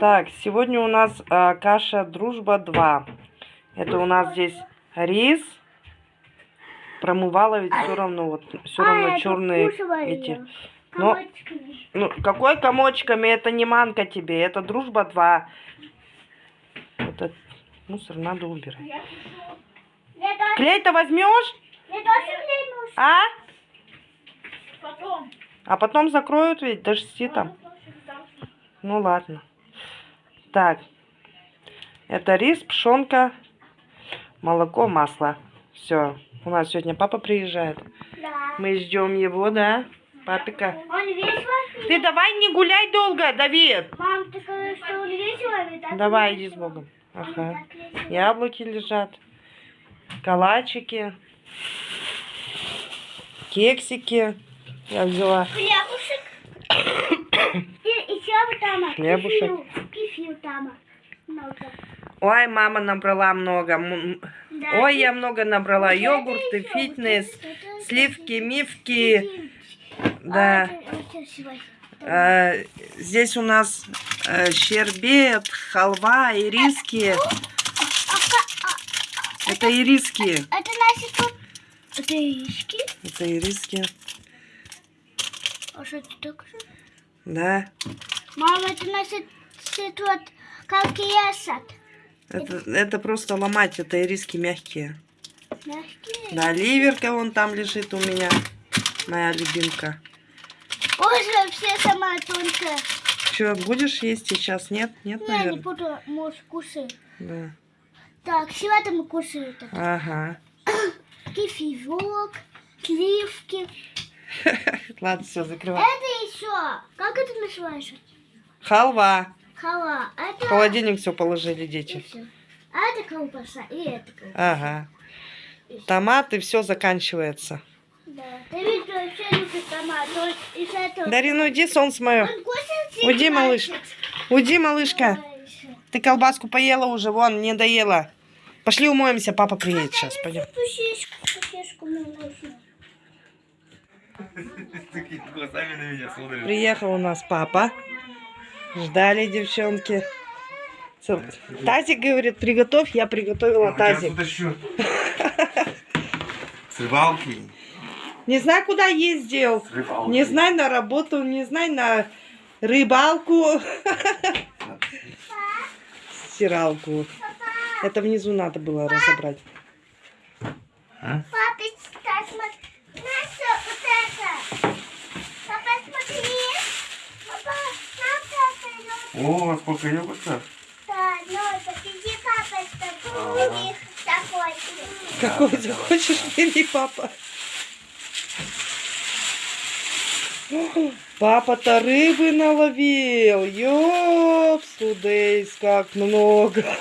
Так, сегодня у нас а, каша Дружба 2. Это у нас здесь рис. Промывала ведь все равно, вот все равно черные эти. Но, ну, какой комочками? Это не манка тебе, это Дружба 2. Этот мусор надо убирать. Клей-то возьмешь? А? Потом. А потом закроют ведь, дожди там. Ну ладно. Так. Это рис, пшенка, молоко, масло. Все. У нас сегодня папа приезжает. Да. Мы ждем его, да? Папика. Он весело? Ты давай не гуляй долго, Давид. Мам, ты сказала, что он весело? ведь так Давай, иди с Богом. Ага. Яблоки лежат. Калачики. Кексики. Я взяла. Хлебушек. Хлебушек. Там. Много. Ой, мама набрала много. Да. Ой, я много набрала. Йогурты, фитнес, сливки, мифки. Да. А. Э, Здесь у нас э, щербет, халва, ириски. А, а, Это ириски. Это наши тут. Это яички. Это ириски. А что это такое? Да. Мама, это все тут как ясат. Это, это просто ломать. Это ириски мягкие. Мягкие. Да, ливерка вон там лежит у меня. Моя любимка. Боже, все самая тонкая. Че, будешь есть сейчас? Нет? Нет, Я не наверное? буду, может, кушать. Да. Так, сегодня мы кушаем это. Ага. Кефирок, сливки. Ладно, все, закрывай. Это еще. Как это называется? Халва. Хала. В Это... холодильник все положили И дети. А это колбаса, и это колбаса. Ага. Томаты, все заканчивается. Да. Из этого... Дарина, уйди, солнце мое. Уйди, всегда малыш. этот. Уйди, малышка. Дальше. Ты колбаску поела уже, вон, не доела. Пошли умоемся, папа приедет сейчас, пойдем. Приехал у нас папа. Ждали девчонки. Тазик говорит, приготовь, я приготовила тазик. С рыбалки. Не знаю, куда ездил. Не знаю на работу, не знаю на рыбалку. Стиралку. Это внизу надо было разобрать. А? Папа, сейчас смотри. Наша, вот это. Папа, смотри. Папа, О, сколько йогуртов. Да, ну, подожди, папа, что у них такой. Какой ты хочешь, бери, папа. Папа-то рыбы наловил. Ёп, судейс, как много.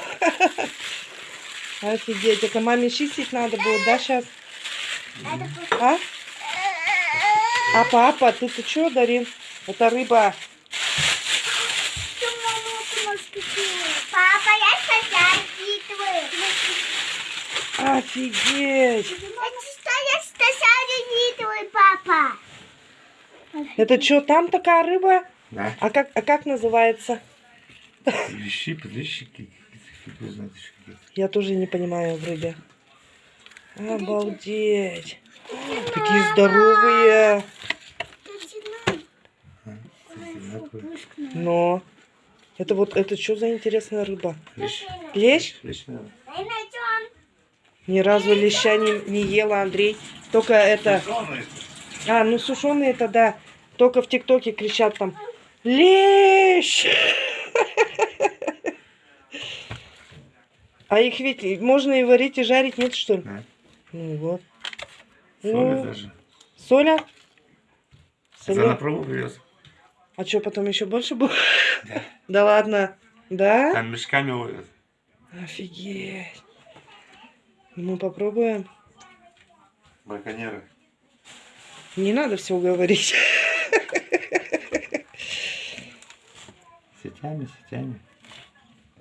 Офигеть, это маме чистить надо будет, да, сейчас? А? А папа, ты-то чё, Дарин? Это рыба. Офигеть. Это что я сейчас читаю, папа? Это что, там такая рыба? Да. А как, а как называется? Лещи, подлещики. Я тоже не понимаю в рыбе. Обалдеть. Такие здоровые. Одинаковые. Но. Это вот, это что за интересная рыба? Лещ. Лещ? Лещ. Ни разу леща не, не ела, Андрей. Только это... Сушеные. А, ну сушеные это да. Только в ТикТоке кричат там. Лещ! А их ведь можно и варить, и жарить, нет, что ли? Да. Ну вот. Соли Ну, даже. Соля? Соля? на пробу привез. А что, потом еще больше будет? Да ладно. Да? Там мешками увез. Офигеть. Мы попробуем. Браконьеры. Не надо все говорить. Сетями, сетями.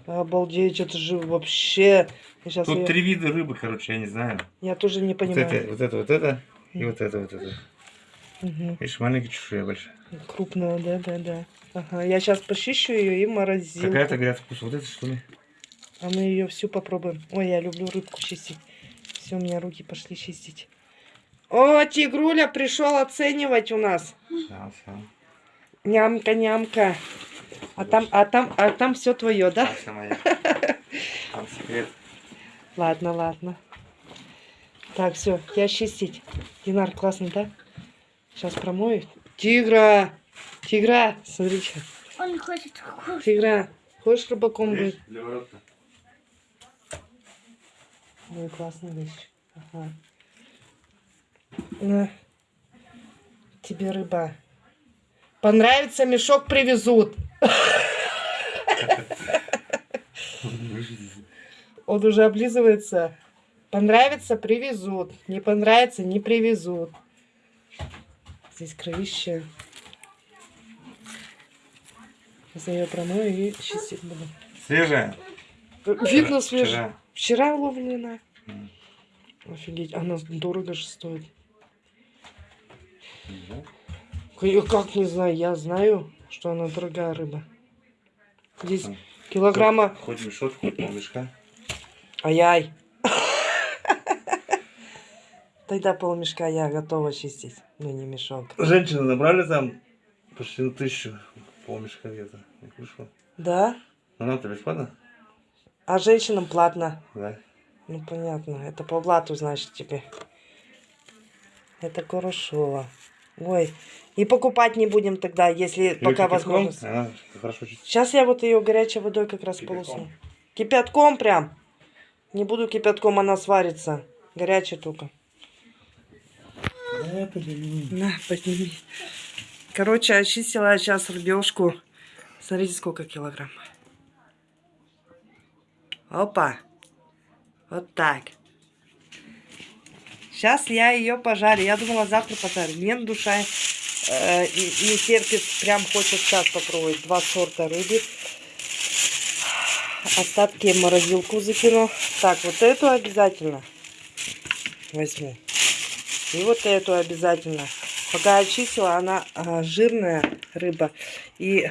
Обалдеть, это же вообще... Сейчас Тут я, три вида рыбы, короче, я не знаю. я тоже не Вот понимаю. это, вот это, вот это и вот это, вот это. Мгм. Видишь, маленькая чешуя большая. Крупная, да, да, да. Ага, я сейчас почищу ее и морозилку. Какая-то, говорят, вкус. Вот это что ли? А мы ее всю попробуем. Ой, я люблю рыбку чистить. Все, у меня руки пошли чистить. О, Тигруля пришел оценивать у нас. Нямка, нямка. А там, а там, а там все твое, да? Там секрет. Ладно, ладно. Так, все, я чистить. Динар классный, да? Сейчас промою. Тигра! Тигра! Смотрите. Он хочет кушать. Тигра, хочешь рыбаком быть? Для ворот-то. Ой, классная вещь. Ага. На. Тебе рыба. Понравится, мешок привезут. Он уже облизывается. Понравится, привезут. Не понравится, не привезут. Здесь кровище. Сейчас я ее промою и чистить буду. Свежая? Видно Вчера. свежая. Вчера ловлена. М. Офигеть, она дорого же стоит. К- я Как не знаю, я знаю, что она дорогая рыба. Здесь килограмма... Хоть мешок, хоть полмешка. Ай-яй. Тогда полмешка я готова чистить, но не мешок. Женщины набрали там почти на тысячу. Полмешка где-то. Да? Ну нам-то бесплатно? А женщинам платно. Да. Ну понятно, это по блату, значит, тебе. Это хорошо. Ой, и покупать не будем тогда, если Или пока кипятком? возможность. А, хорошо. Сейчас я вот ее горячей водой как раз Кипятком. полосну. Кипятком прям. Не буду кипятком, она сварится. Горячая только. Да, блин. На, подними. Короче, очистила сейчас рыбешку. Смотрите, сколько килограмм. Опа. Вот так. Сейчас я ее пожарю. Я думала, завтра пожарю. Нет, душа э, не не терпит. Прям хочет сейчас попробовать. Два сорта рыбы. Остатки в морозилку закину. Так, вот эту обязательно возьму. И вот эту обязательно. Пока очистила, она а, жирная рыба. И,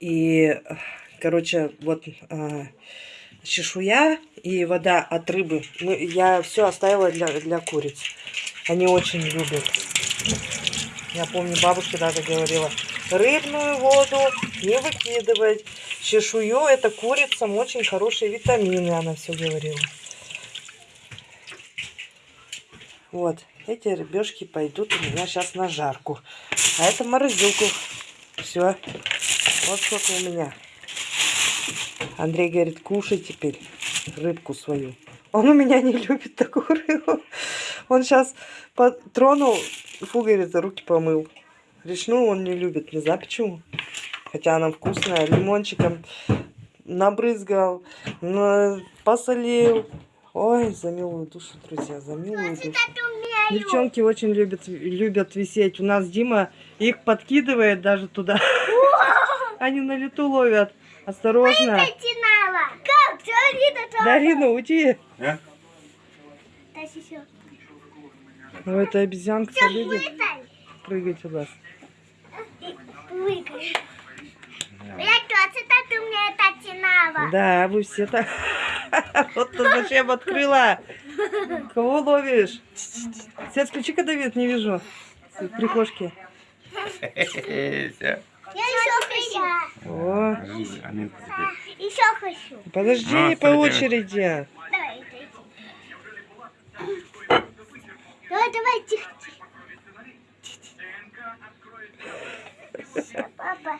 и, короче, вот а, чешуя и вода от рыбы. Ну, я все оставила для, для куриц. Они очень любят. Я помню, бабушка даже говорила, рыбную воду не выкидывать. Чешую это курицам очень хорошие витамины, она все говорила. Вот, эти рыбешки пойдут у меня сейчас на жарку. А это морозилку. Все. Вот сколько у меня. Андрей говорит, кушай теперь рыбку свою. Он у меня не любит такую рыбу. Он сейчас тронул, фу, говорит, руки помыл. Речную он не любит, не знаю почему. Хотя она вкусная, лимончиком набрызгал, на- посолил. Ой, за милую душу, друзья, за милую душу. Девчонки очень любят, любят висеть. У нас Дима их подкидывает даже туда. Они на лету ловят. Осторожно. Как? Все, Лида, Дарина, уйди. А? Ну, это обезьянка любит Вытай. прыгать у нас. Я тоже так у меня начинала. Да, вы все так. Вот ты зачем открыла? Кого ловишь? Свет, включи-ка, Давид, не вижу. В прихожке. Хочу. О. Еще хочу. подожди, Ну, по очереди. Давай, иди. Давай, давай, тихо, тихо. Папа,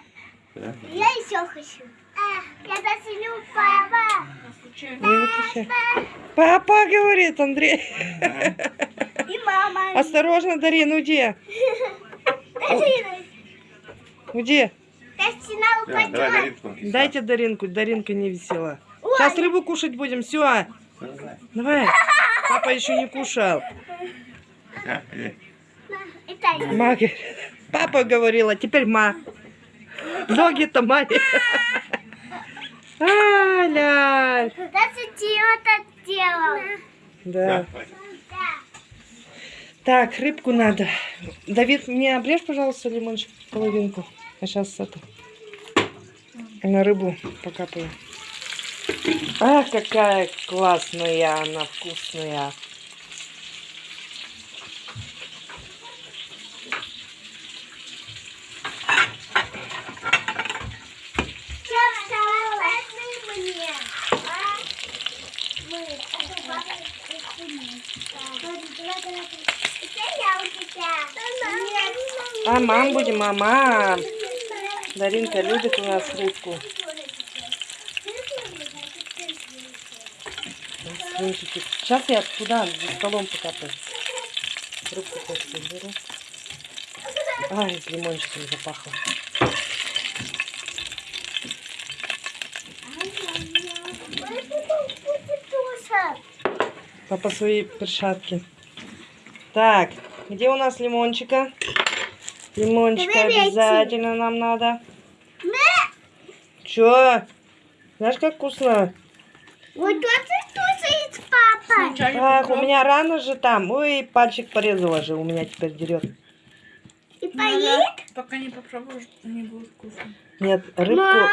Да? я еще хочу. А, я засилю папа. Не выключай. Папа говорит, Андрей. И мама. Осторожно, Дарин, уйди. Дарина, Уйди. Давай. Даринку. Дайте Даринку. Даринка не висела. Сейчас рыбу кушать будем. Все. Всё, давай. Давай. Папа еще не кушал. Это Ма. Папа говорила, теперь ма. Ноги-то маме. А, ля. Даже так делал. Да. Так, рыбку надо. Давид, мне обрежь, пожалуйста, лимончик, половинку. А сейчас это на рыбу покапаю. А, какая классная она, вкусная. Я. А, мам будем, мама. Даринка любит у нас рыбку. Сейчас я туда, за столом покапаю. Рыбку просто беру. Ай, лимончиком запахло. Папа свои перчатки. Так, где у нас лимончика? Лимончика найти. обязательно нам надо. Чё? Знаешь, как вкусно? Вот тут и тусит папа. Так, у меня рано же там. Ой, пальчик порезала же, у меня теперь дерет. И поест? Пока не попробуешь, не будет вкусно. Нет, рыбку,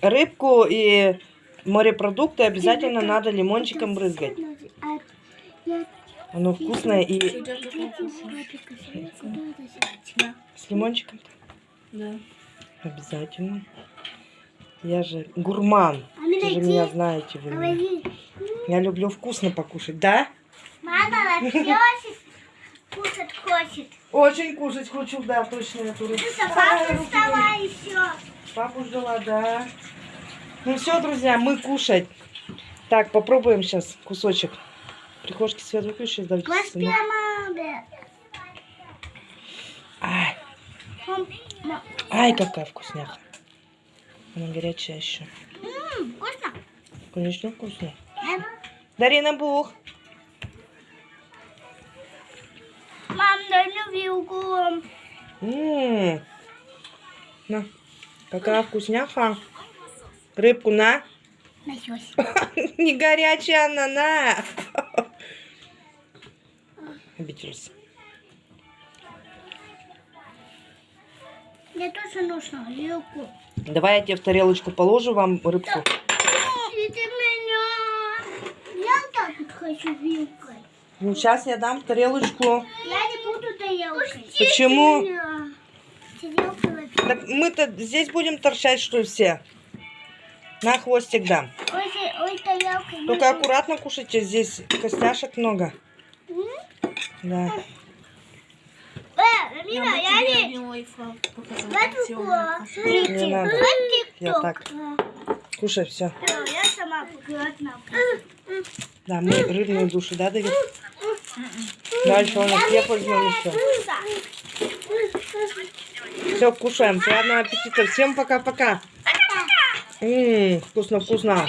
рыбку и морепродукты обязательно надо лимончиком брызгать. Я Оно вкусное и с лимончиком Да. обязательно. Я же гурман. А Вы же меня знаете. Вы меня. Я люблю вкусно покушать, да? Мама вообще кушать хочет. Очень кушать хочу, да, точно эту рыбу. Ну, еще. Папу ждала, да. Ну все, друзья, мы кушать. Так, попробуем сейчас кусочек. Прихожки свет выключи, давайте. Класс сюда. прямо. Ай, ай, какая вкусняха. Она горячая еще. м, Вкусно? Конечно, вкусно. Эм, Дарина Бух. Мам, дай мне вилку. М. На, какая вкусняха. Рыбку на. Началось. Не горячая она, на. Обиделся. Мне тоже нужно вилку. Давай я тебе в тарелочку положу вам рыбку. Это меня. Я тоже хочу вилкой. Ну, сейчас я дам в тарелочку. Я не буду тарелкой. Почему? Так мы-то здесь будем торчать, что ли, все? На хвостик дам. Ой, ой. Только аккуратно кушайте, здесь костяшек много. Да. Э, Я Рамина, бы я не... Не надо. Я так. Кушай, все. Я сама. Да, мы рыбную душу, да, Давид? Дальше он хлеб возьмем еще. Все, кушаем. Приятного аппетита. Всем пока-пока. М, Вкусно-вкусно.